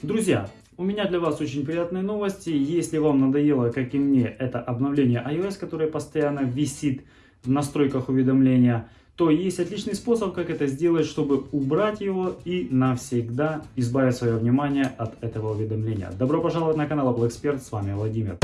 Друзья, у меня для вас очень приятные новости. Если вам надоело, как и мне, это обновление iOS, которое постоянно висит в настройках уведомления, то есть отличный способ, как это сделать, чтобы убрать его и навсегда избавить свое внимание от этого уведомления. Добро пожаловать на канал Apple Expert, с вами Владимир.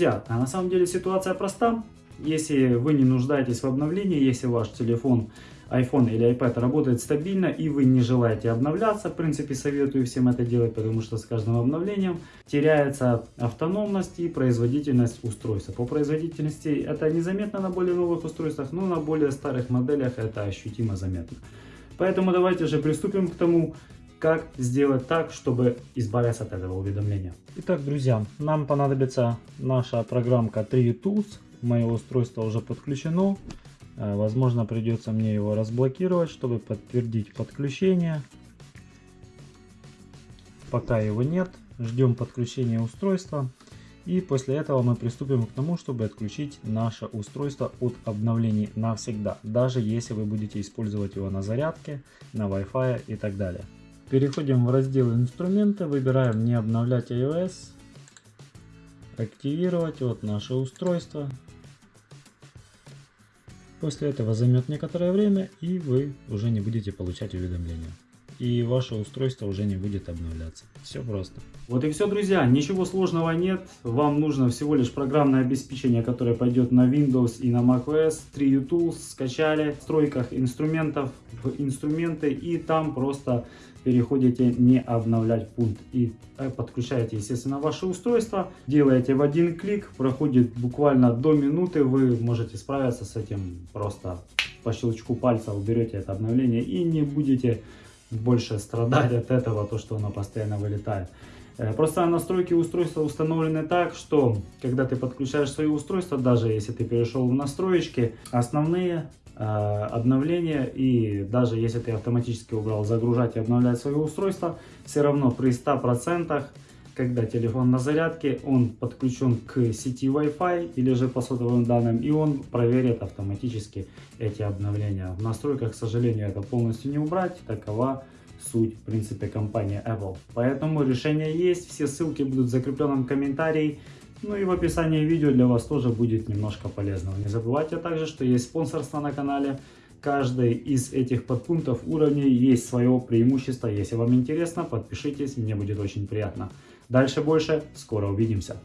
Друзья, а на самом деле ситуация проста. Если вы не нуждаетесь в обновлении, если ваш телефон, iPhone или iPad работает стабильно и вы не желаете обновляться, в принципе советую всем это делать, потому что с каждым обновлением теряется автономность и производительность устройства. По производительности это незаметно на более новых устройствах, но на более старых моделях это ощутимо заметно. Поэтому давайте же приступим к тому, как сделать так, чтобы избавиться от этого уведомления. Итак, друзья, нам понадобится наша программка 3 Tools мое устройство уже подключено. Э, возможно, придется мне его разблокировать, чтобы подтвердить подключение. Пока его нет, ждем подключения устройства. И после этого мы приступим к тому, чтобы отключить наше устройство от обновлений навсегда. Даже если вы будете использовать его на зарядке, на Wi-Fi и так далее. Переходим в раздел инструменты, выбираем не обновлять iOS, активировать вот наше устройство. После этого займет некоторое время и вы уже не будете получать уведомления. И ваше устройство уже не будет обновляться. Все просто. Вот и все, друзья. Ничего сложного нет. Вам нужно всего лишь программное обеспечение, которое пойдет на Windows и на macOS. 3U Tools скачали в стройках инструментов, в инструменты и там просто переходите не обновлять пункт и э, подключаете, естественно, ваше устройство. Делаете в один клик, проходит буквально до минуты, вы можете справиться с этим просто по щелчку пальца уберете это обновление и не будете больше страдать от этого, то что оно постоянно вылетает. Э, просто настройки устройства установлены так, что когда ты подключаешь свое устройство, даже если ты перешел в настроечки, основные Э, обновления и даже если ты автоматически убрал загружать и обновлять свое устройство, все равно при 100%, когда телефон на зарядке, он подключен к сети Wi-Fi или же по сотовым данным, и он проверит автоматически эти обновления. В настройках, к сожалению, это полностью не убрать, такова суть, в принципе, компании Apple. Поэтому решение есть, все ссылки будут в закрепленном комментарии. Ну и в описании видео для вас тоже будет немножко полезного. Не забывайте также, что есть спонсорство на канале. Каждый из этих подпунктов уровней есть свое преимущество. Если вам интересно, подпишитесь, мне будет очень приятно. Дальше больше, скоро увидимся.